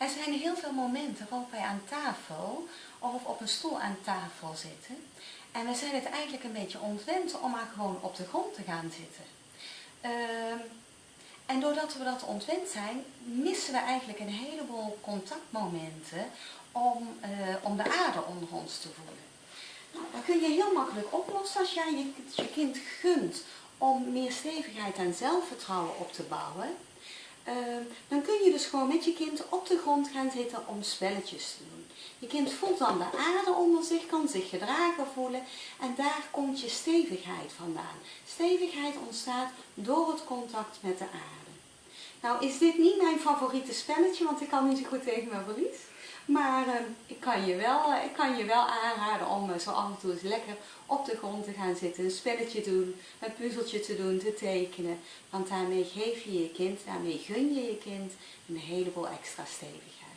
Er zijn heel veel momenten waarop wij aan tafel of op een stoel aan tafel zitten. En we zijn het eigenlijk een beetje ontwend om maar gewoon op de grond te gaan zitten. Ehm, en doordat we dat ontwend zijn, missen we eigenlijk een heleboel contactmomenten om, eh, om de aarde onder ons te voelen. Nou, dat kun je heel makkelijk oplossen als jij je, je kind gunt om meer stevigheid en zelfvertrouwen op te bouwen. Ehm, dan kun je dus gewoon met je kind op de grond gaan zitten om spelletjes te doen. Je kind voelt dan de aarde onder zich, kan zich gedragen voelen en daar komt je stevigheid vandaan. Stevigheid ontstaat door het contact met de aarde. Nou is dit niet mijn favoriete spelletje, want ik kan niet zo goed tegen mijn verlies. Maar uh, ik, kan je wel, uh, ik kan je wel aanraden om uh, zo af en toe eens lekker op de grond te gaan zitten, een spelletje doen, een puzzeltje te doen, te tekenen. Want daarmee geef je je kind, daarmee gun je je kind een heleboel extra stevigheid.